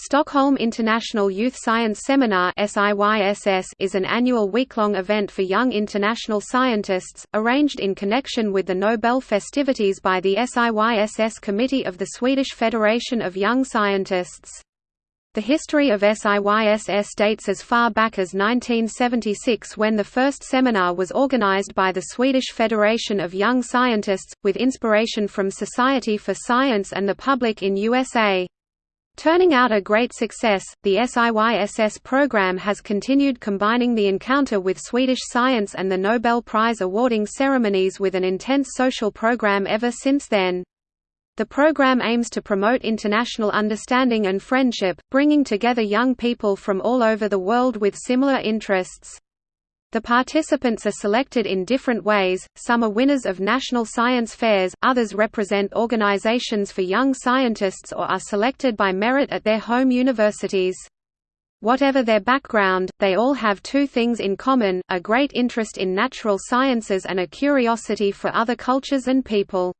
Stockholm International Youth Science Seminar is an annual week-long event for young international scientists, arranged in connection with the Nobel festivities by the SIYSS Committee of the Swedish Federation of Young Scientists. The history of SIYSS dates as far back as 1976 when the first seminar was organized by the Swedish Federation of Young Scientists, with inspiration from Society for Science and the public in USA. Turning out a great success, the SIYSS program has continued combining the encounter with Swedish science and the Nobel Prize awarding ceremonies with an intense social program ever since then. The program aims to promote international understanding and friendship, bringing together young people from all over the world with similar interests. The participants are selected in different ways, some are winners of national science fairs, others represent organizations for young scientists or are selected by merit at their home universities. Whatever their background, they all have two things in common, a great interest in natural sciences and a curiosity for other cultures and people.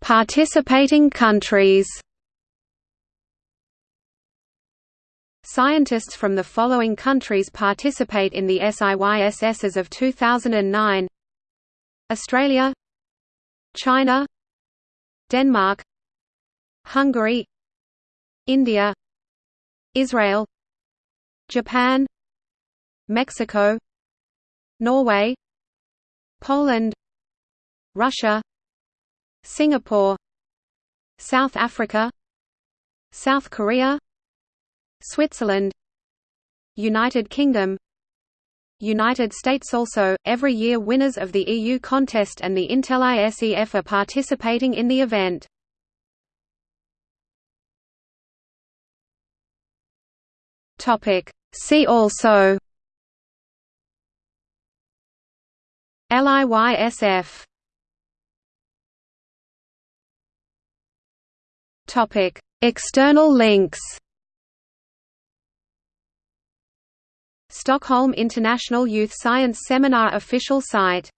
Participating countries Scientists from the following countries participate in the SIYSS as of 2009 Australia China Denmark Hungary India Israel Japan Mexico Norway Poland Russia Singapore South Africa South Korea Switzerland United Kingdom United States also, every year winners of the EU contest and the Intel ISEF are participating in the event. See also LIYSF External links Stockholm International Youth Science Seminar official site